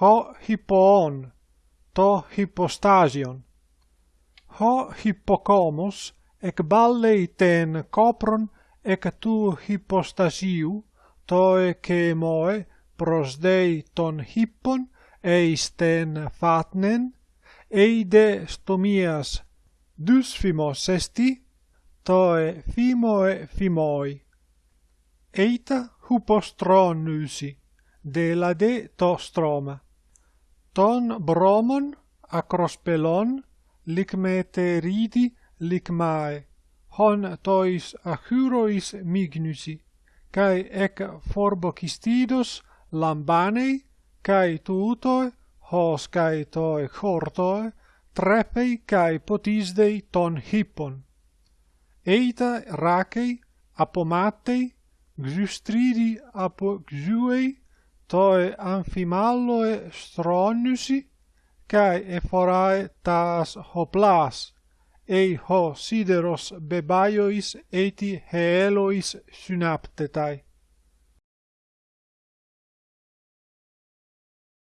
ho hippoon, to hippostasion. Ho hippocomus ec balleiten copron ec tu hippostasiu, toe che moe prosdei ton hippon eisten fatnen, eide stomias dysfimos esti, toe fimoe fimoi. Eita hupostronysi de la de to stroma. Ton bromon acrospelon licmeteridi licmae, hon tois achurois mignusi kai ec forbocistidos lambanei kai tuto hos kai toi chorto trepei kai potisdei ton hippon eita rakei apomatei xystridi apo xyuei toi amphimalloe stronnusi kai eforae tas hoplas ei ho sideros bebaiois eti heelois synaptetai.